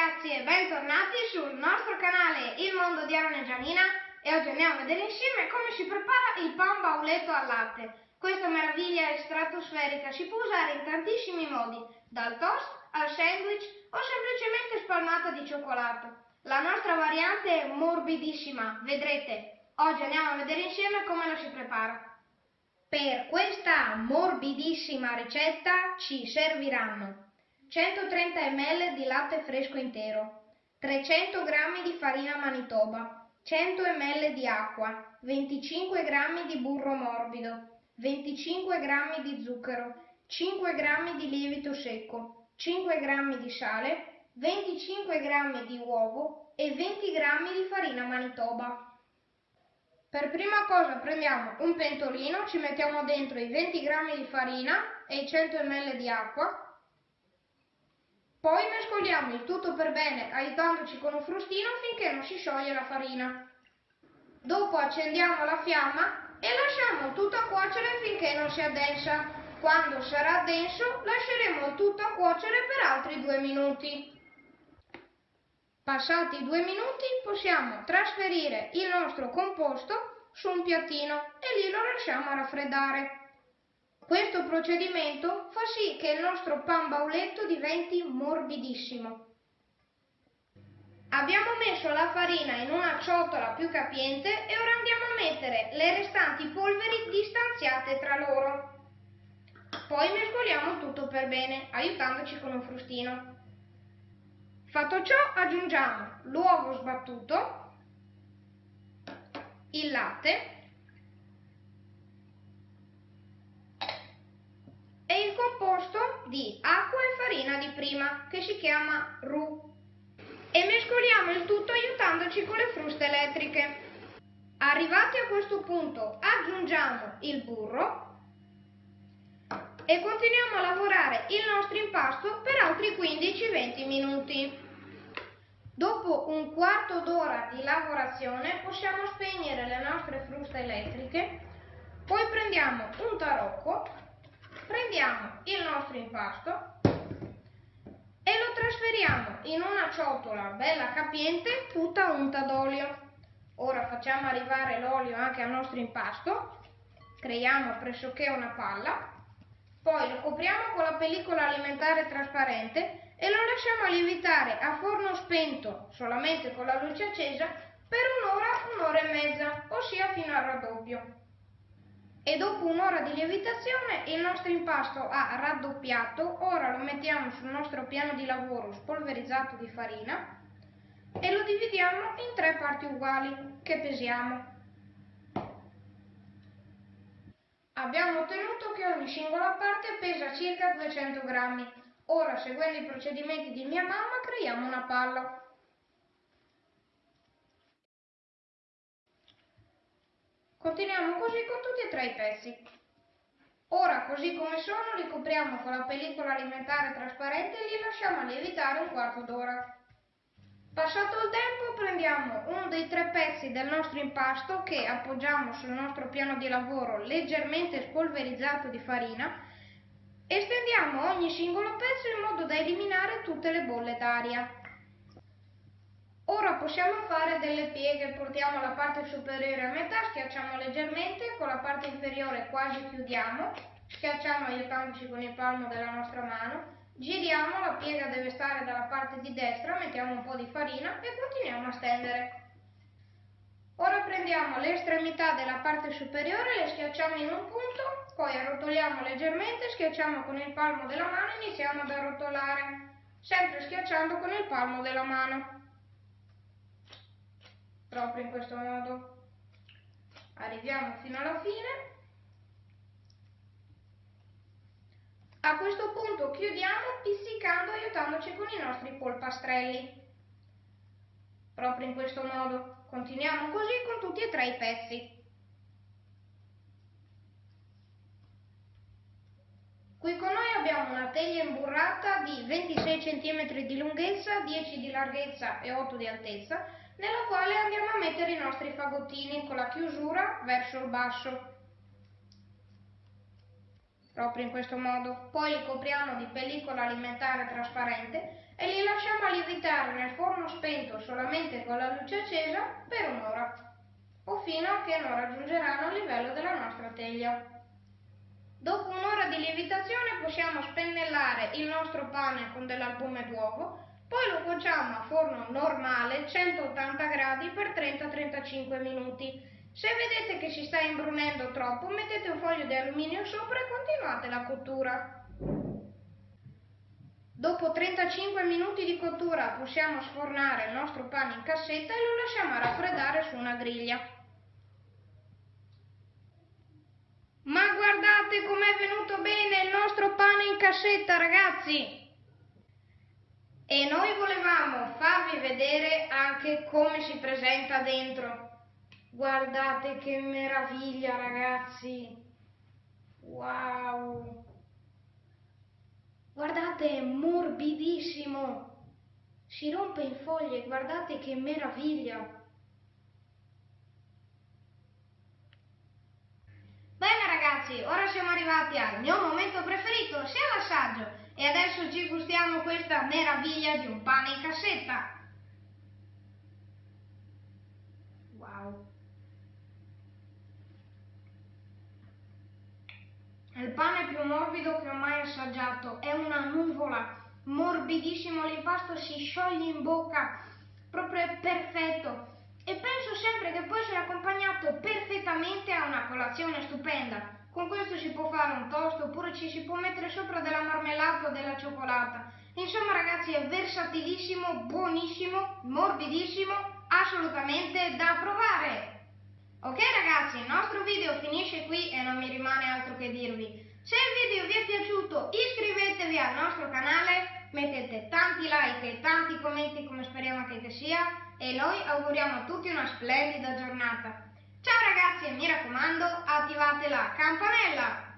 ragazzi e bentornati sul nostro canale Il Mondo di Aaron e e oggi andiamo a vedere insieme come si prepara il pan bauletto al latte. Questa meraviglia stratosferica si può usare in tantissimi modi, dal toast al sandwich o semplicemente spalmata di cioccolato. La nostra variante è morbidissima, vedrete. Oggi andiamo a vedere insieme come la si prepara. Per questa morbidissima ricetta ci serviranno 130 ml di latte fresco intero, 300 g di farina manitoba, 100 ml di acqua, 25 g di burro morbido, 25 g di zucchero, 5 g di lievito secco, 5 g di sale, 25 g di uovo e 20 g di farina manitoba. Per prima cosa prendiamo un pentolino, ci mettiamo dentro i 20 g di farina e i 100 ml di acqua poi mescoliamo il tutto per bene aiutandoci con un frustino finché non si scioglie la farina. Dopo accendiamo la fiamma e lasciamo tutto a cuocere finché non si addensa. Quando sarà denso lasceremo tutto a cuocere per altri due minuti. Passati due minuti possiamo trasferire il nostro composto su un piattino e lì lo lasciamo raffreddare. Questo procedimento fa sì che il nostro pan bauletto diventi morbidissimo. Abbiamo messo la farina in una ciotola più capiente e ora andiamo a mettere le restanti polveri distanziate tra loro. Poi mescoliamo tutto per bene, aiutandoci con un frustino. Fatto ciò aggiungiamo l'uovo sbattuto, il latte di acqua e farina di prima, che si chiama roux. E mescoliamo il tutto aiutandoci con le fruste elettriche. Arrivati a questo punto aggiungiamo il burro e continuiamo a lavorare il nostro impasto per altri 15-20 minuti. Dopo un quarto d'ora di lavorazione possiamo spegnere le nostre fruste elettriche, poi prendiamo un tarocco prendiamo il nostro impasto e lo trasferiamo in una ciotola bella capiente tutta unta d'olio. Ora facciamo arrivare l'olio anche al nostro impasto, creiamo pressoché una palla, poi lo copriamo con la pellicola alimentare trasparente e lo lasciamo lievitare a forno spento, solamente con la luce accesa, per un'ora, un'ora e mezza, ossia fino al raddoppio e dopo un'ora di lievitazione il nostro impasto ha raddoppiato, ora lo mettiamo sul nostro piano di lavoro spolverizzato di farina e lo dividiamo in tre parti uguali che pesiamo. Abbiamo ottenuto che ogni singola parte pesa circa 200 grammi. Ora, seguendo i procedimenti di mia mamma, creiamo una palla. Continuiamo così con tutti e tre i pezzi. Ora, così come sono, li copriamo con la pellicola alimentare trasparente e li lasciamo lievitare un quarto d'ora. Passato il tempo prendiamo uno dei tre pezzi del nostro impasto che appoggiamo sul nostro piano di lavoro leggermente spolverizzato di farina e stendiamo ogni singolo pezzo in modo da eliminare tutte le bolle d'aria. Ora possiamo fare delle pieghe, portiamo la parte superiore a metà, schiacciamo leggermente, con la parte inferiore quasi chiudiamo, schiacciamo aiutandoci con il palmo della nostra mano, giriamo, la piega deve stare dalla parte di destra, mettiamo un po' di farina e continuiamo a stendere. Ora prendiamo le estremità della parte superiore, le schiacciamo in un punto, poi arrotoliamo leggermente, schiacciamo con il palmo della mano e iniziamo ad arrotolare, sempre schiacciando con il palmo della mano proprio in questo modo. Arriviamo fino alla fine. A questo punto chiudiamo pizzicando aiutandoci con i nostri polpastrelli. Proprio in questo modo. Continuiamo così con tutti e tre i pezzi. Qui con noi abbiamo una teglia imburrata di 26 cm di lunghezza, 10 di larghezza e 8 di altezza nella quale andiamo a mettere i nostri fagottini con la chiusura verso il basso. proprio in questo modo. Poi li copriamo di pellicola alimentare trasparente e li lasciamo a lievitare nel forno spento solamente con la luce accesa per un'ora o fino a che non raggiungeranno il livello della nostra teglia. Dopo un'ora di lievitazione possiamo spennellare il nostro pane con dell'albume d'uovo, poi lo cuociamo a forno normale 180 gradi per 30-35 minuti. Se vedete che si sta imbrunendo troppo mettete un foglio di alluminio sopra e continuate la cottura. Dopo 35 minuti di cottura possiamo sfornare il nostro pane in cassetta e lo lasciamo raffreddare su una griglia. Ma guardate com'è venuto bene il nostro pane in cassetta ragazzi! E noi volevamo farvi vedere anche come si presenta dentro. Guardate che meraviglia ragazzi! Wow! Guardate, è morbidissimo. Si rompe in foglie, guardate che meraviglia. Bene ragazzi, ora siamo arrivati al mio momento preferito, sia l'assaggio. E adesso ci gustiamo questa meraviglia di un pane in cassetta. Wow. È il pane più morbido che ho mai assaggiato, è una nuvola, morbidissimo, l'impasto si scioglie in bocca, proprio è perfetto. E penso sempre che può essere accompagnato perfettamente a una colazione stupenda. Con questo si può fare un toast oppure ci si può mettere sopra della marmellata o della cioccolata. Insomma ragazzi è versatilissimo, buonissimo, morbidissimo, assolutamente da provare. Ok ragazzi, il nostro video finisce qui e non mi rimane altro che dirvi. Se il video vi è piaciuto iscrivetevi al nostro canale, mettete tanti like e tanti commenti come speriamo che sia e noi auguriamo a tutti una splendida giornata. Ciao ragazzi e mi raccomando attivate la campanella!